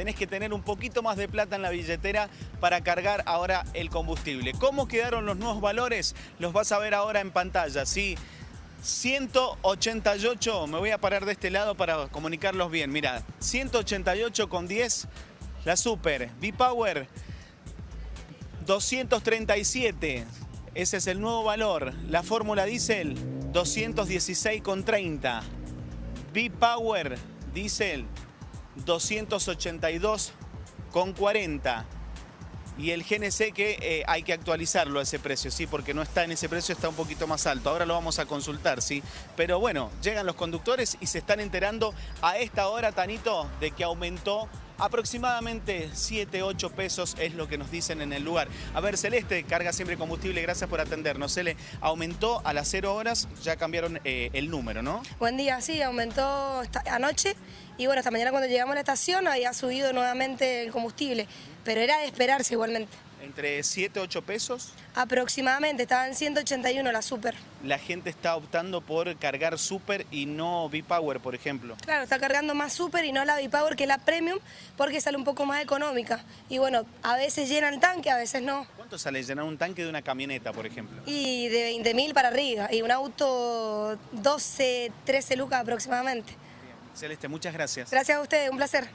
tenés que tener un poquito más de plata en la billetera para cargar ahora el combustible. ¿Cómo quedaron los nuevos valores? Los vas a ver ahora en pantalla, ¿sí? 188, me voy a parar de este lado para comunicarlos bien. Mira, 188 con 10, la Super, V-Power, 237, ese es el nuevo valor. La Fórmula Diesel, 216 con 30. V-Power Diesel, 282 con 40 y el GNC que eh, hay que actualizarlo a ese precio, ¿sí? Porque no está en ese precio, está un poquito más alto. Ahora lo vamos a consultar, ¿sí? Pero bueno, llegan los conductores y se están enterando a esta hora, Tanito, de que aumentó aproximadamente 7, 8 pesos es lo que nos dicen en el lugar. A ver, Celeste, carga siempre combustible, gracias por atendernos. Se le aumentó a las 0 horas, ya cambiaron eh, el número, ¿no? Buen día, sí, aumentó anoche y bueno, esta mañana cuando llegamos a la estación había subido nuevamente el combustible, pero era de esperarse igualmente. ¿Entre 7, 8 pesos? Aproximadamente, estaba en 181 la Super. La gente está optando por cargar Super y no V-Power, por ejemplo. Claro, está cargando más Super y no la V-Power que la Premium porque sale un poco más económica. Y bueno, a veces llena el tanque, a veces no. ¿Cuánto sale llenar un tanque de una camioneta, por ejemplo? Y de 20.000 para arriba, y un auto 12, 13 lucas aproximadamente. Celeste, muchas gracias. Gracias a ustedes, un placer.